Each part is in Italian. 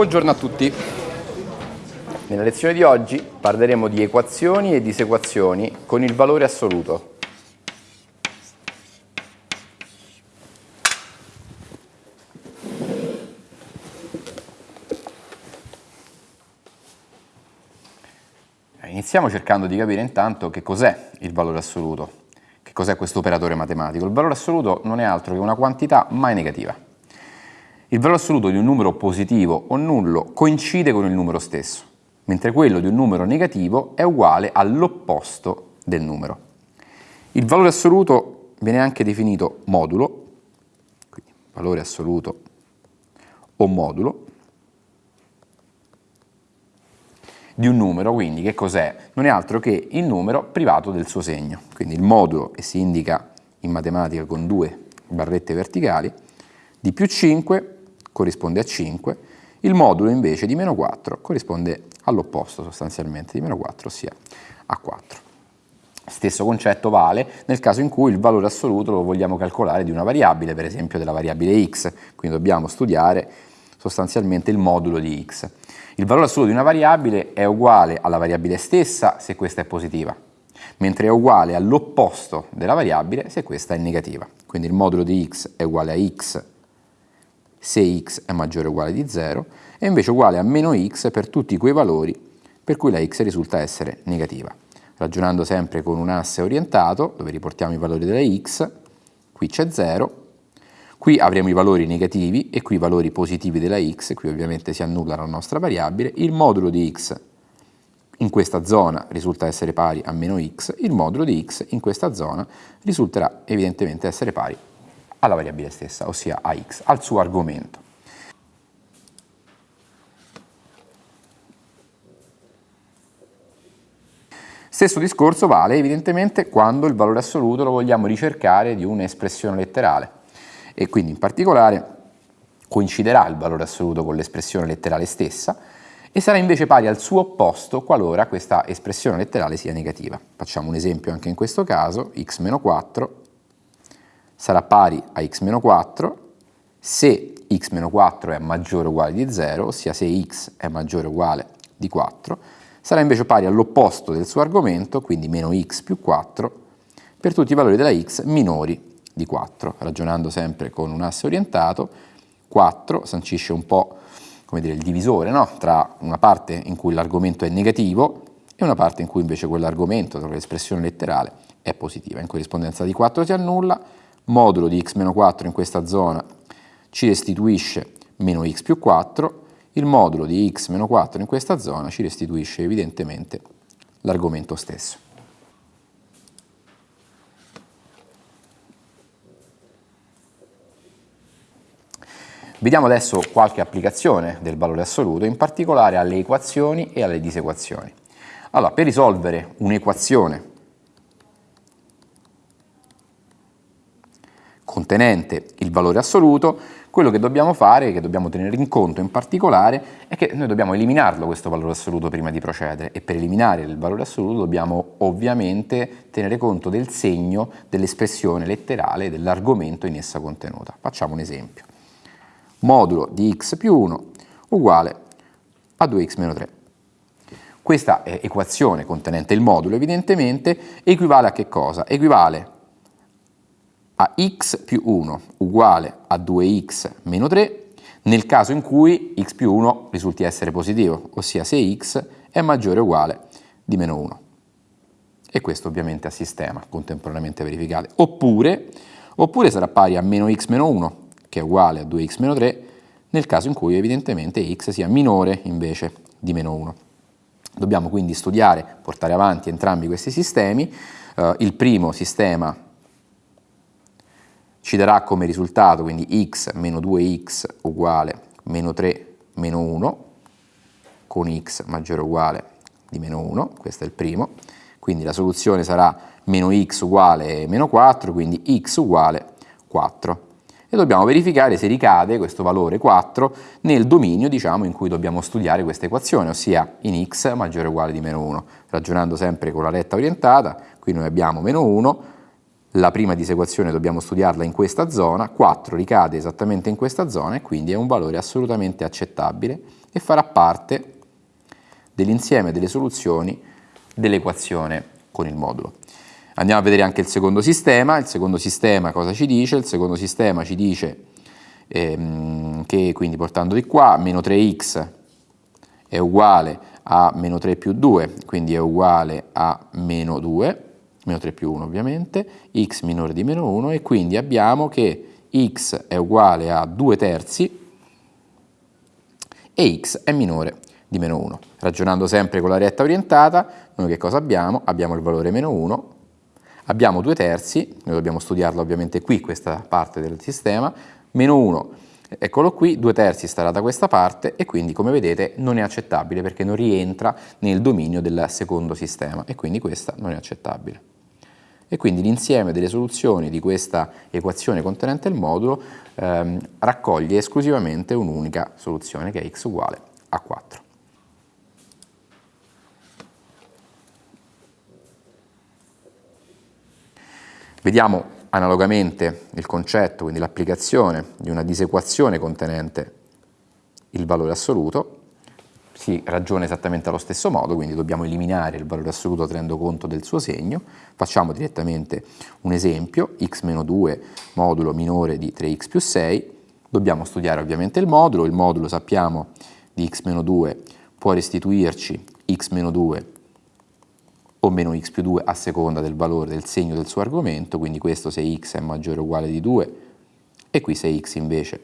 Buongiorno a tutti. Nella lezione di oggi parleremo di equazioni e disequazioni con il valore assoluto. Iniziamo cercando di capire intanto che cos'è il valore assoluto, che cos'è questo operatore matematico. Il valore assoluto non è altro che una quantità mai negativa. Il valore assoluto di un numero positivo o nullo coincide con il numero stesso, mentre quello di un numero negativo è uguale all'opposto del numero. Il valore assoluto viene anche definito modulo, quindi valore assoluto o modulo, di un numero, quindi che cos'è? Non è altro che il numero privato del suo segno, quindi il modulo, e si indica in matematica con due barrette verticali, di più 5 corrisponde a 5, il modulo invece di meno 4 corrisponde all'opposto sostanzialmente di meno 4, ossia a 4. Stesso concetto vale nel caso in cui il valore assoluto lo vogliamo calcolare di una variabile, per esempio della variabile x, quindi dobbiamo studiare sostanzialmente il modulo di x. Il valore assoluto di una variabile è uguale alla variabile stessa se questa è positiva, mentre è uguale all'opposto della variabile se questa è negativa. Quindi il modulo di x è uguale a x se x è maggiore o uguale di 0 e invece uguale a meno x per tutti quei valori per cui la x risulta essere negativa. Ragionando sempre con un asse orientato, dove riportiamo i valori della x, qui c'è 0, qui avremo i valori negativi e qui i valori positivi della x, qui ovviamente si annulla la nostra variabile, il modulo di x in questa zona risulta essere pari a meno x, il modulo di x in questa zona risulterà evidentemente essere pari alla variabile stessa, ossia a x, al suo argomento. Stesso discorso vale evidentemente quando il valore assoluto lo vogliamo ricercare di un'espressione letterale e quindi in particolare coinciderà il valore assoluto con l'espressione letterale stessa e sarà invece pari al suo opposto qualora questa espressione letterale sia negativa. Facciamo un esempio anche in questo caso, x-4 sarà pari a x-4 se x-4 è maggiore o uguale di 0, ossia se x è maggiore o uguale di 4, sarà invece pari all'opposto del suo argomento, quindi meno x più 4, per tutti i valori della x minori di 4. Ragionando sempre con un asse orientato, 4 sancisce un po' come dire, il divisore no? tra una parte in cui l'argomento è negativo e una parte in cui invece quell'argomento, l'espressione letterale, è positiva. In corrispondenza di 4 si annulla, modulo di x-4 in questa zona ci restituisce meno x più 4, il modulo di x-4 in questa zona ci restituisce evidentemente l'argomento stesso. Vediamo adesso qualche applicazione del valore assoluto, in particolare alle equazioni e alle disequazioni. Allora, per risolvere un'equazione contenente il valore assoluto, quello che dobbiamo fare, che dobbiamo tenere in conto in particolare, è che noi dobbiamo eliminarlo questo valore assoluto prima di procedere e per eliminare il valore assoluto dobbiamo ovviamente tenere conto del segno dell'espressione letterale dell'argomento in essa contenuta. Facciamo un esempio. Modulo di x più 1 uguale a 2x meno 3. Questa equazione contenente il modulo evidentemente equivale a che cosa? Equivale a x più 1 uguale a 2x meno 3 nel caso in cui x più 1 risulti essere positivo, ossia se x è maggiore o uguale di meno 1. E questo ovviamente a sistema, contemporaneamente verificate. Oppure, oppure sarà pari a meno x meno 1, che è uguale a 2x meno 3, nel caso in cui evidentemente x sia minore invece di meno 1. Dobbiamo quindi studiare, portare avanti entrambi questi sistemi. Uh, il primo sistema ci darà come risultato quindi x meno 2x uguale meno 3 meno 1 con x maggiore o uguale di meno 1, questo è il primo, quindi la soluzione sarà meno x uguale meno 4, quindi x uguale 4. E dobbiamo verificare se ricade questo valore 4 nel dominio diciamo, in cui dobbiamo studiare questa equazione, ossia in x maggiore o uguale di meno 1. Ragionando sempre con la retta orientata, qui noi abbiamo meno 1, la prima disequazione dobbiamo studiarla in questa zona, 4 ricade esattamente in questa zona e quindi è un valore assolutamente accettabile e farà parte dell'insieme delle soluzioni dell'equazione con il modulo. Andiamo a vedere anche il secondo sistema, il secondo sistema cosa ci dice? Il secondo sistema ci dice ehm, che quindi portando di qua meno 3x è uguale a meno 3 più 2, quindi è uguale a meno 2, meno 3 più 1 ovviamente, x minore di meno 1 e quindi abbiamo che x è uguale a 2 terzi e x è minore di meno 1. Ragionando sempre con la retta orientata, noi che cosa abbiamo? Abbiamo il valore meno 1, abbiamo 2 terzi, noi dobbiamo studiarla ovviamente qui, questa parte del sistema, meno 1, eccolo qui, 2 terzi starà da questa parte e quindi come vedete non è accettabile perché non rientra nel dominio del secondo sistema e quindi questa non è accettabile. E quindi l'insieme delle soluzioni di questa equazione contenente il modulo ehm, raccoglie esclusivamente un'unica soluzione che è x uguale a 4. Vediamo analogamente il concetto, quindi l'applicazione di una disequazione contenente il valore assoluto, si ragiona esattamente allo stesso modo, quindi dobbiamo eliminare il valore assoluto tenendo conto del suo segno. Facciamo direttamente un esempio, x-2 modulo minore di 3x più 6, dobbiamo studiare ovviamente il modulo, il modulo sappiamo di x-2 può restituirci x-2 o meno x più 2 a seconda del valore del segno del suo argomento, quindi questo se x è maggiore o uguale di 2 e qui se x invece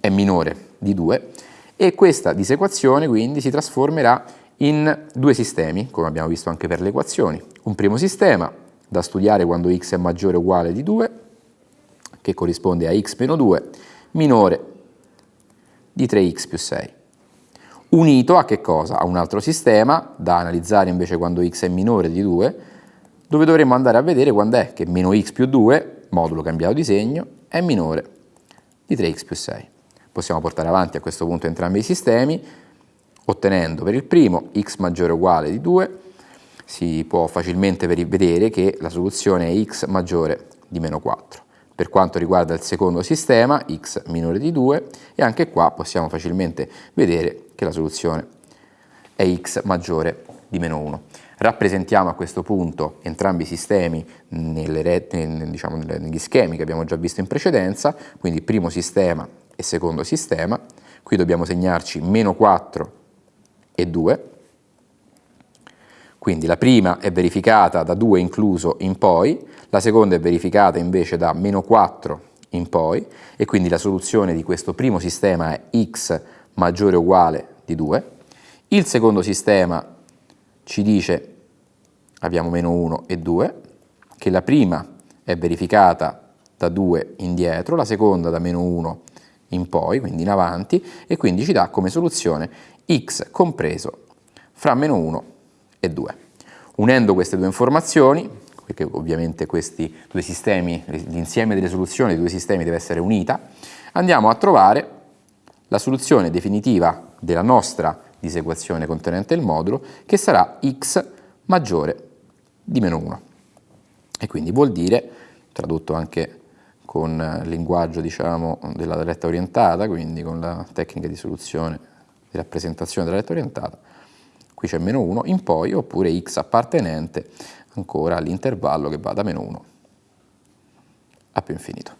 è minore di 2 e questa disequazione quindi si trasformerà in due sistemi, come abbiamo visto anche per le equazioni. Un primo sistema da studiare quando x è maggiore o uguale di 2, che corrisponde a x meno 2, minore di 3x più 6 unito a che cosa? A un altro sistema, da analizzare invece quando x è minore di 2, dove dovremo andare a vedere quando è che meno x più 2, modulo cambiato di segno, è minore di 3x più 6. Possiamo portare avanti a questo punto entrambi i sistemi, ottenendo per il primo x maggiore o uguale di 2, si può facilmente vedere che la soluzione è x maggiore di meno 4. Per quanto riguarda il secondo sistema, x minore di 2, e anche qua possiamo facilmente vedere che la soluzione è x maggiore di meno 1. Rappresentiamo a questo punto entrambi i sistemi nelle, diciamo, negli schemi che abbiamo già visto in precedenza, quindi primo sistema e secondo sistema. Qui dobbiamo segnarci meno 4 e 2, quindi la prima è verificata da 2 incluso in poi, la seconda è verificata invece da meno 4 in poi, e quindi la soluzione di questo primo sistema è x maggiore o uguale di 2. Il secondo sistema ci dice, abbiamo meno 1 e 2, che la prima è verificata da 2 indietro, la seconda da meno 1 in poi, quindi in avanti, e quindi ci dà come soluzione x compreso fra meno 1 e 2. Unendo queste due informazioni, perché ovviamente questi due sistemi, l'insieme delle soluzioni dei due sistemi deve essere unita, andiamo a trovare la soluzione definitiva della nostra disequazione contenente il modulo, che sarà x maggiore di meno 1. E quindi vuol dire, tradotto anche con il linguaggio diciamo, della retta orientata, quindi con la tecnica di soluzione, di rappresentazione della retta orientata, qui c'è meno 1 in poi, oppure x appartenente ancora all'intervallo che va da meno 1 a più infinito.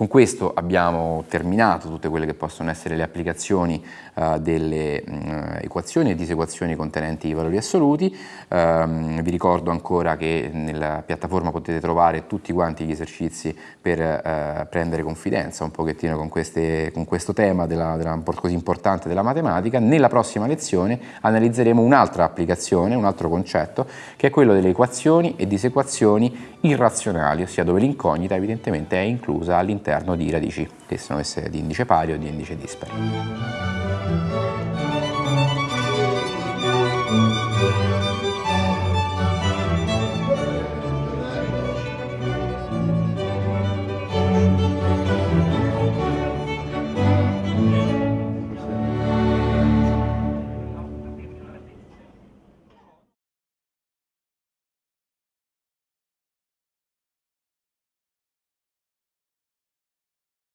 Con questo abbiamo terminato tutte quelle che possono essere le applicazioni uh, delle uh, equazioni e disequazioni contenenti i valori assoluti. Um, vi ricordo ancora che nella piattaforma potete trovare tutti quanti gli esercizi per uh, prendere confidenza un pochettino con, queste, con questo tema della, della, così importante della matematica. Nella prossima lezione analizzeremo un'altra applicazione, un altro concetto, che è quello delle equazioni e disequazioni irrazionali, ossia dove l'incognita evidentemente è inclusa all'interno all'interno di radici che siano esse di indice pari o di indice dispari.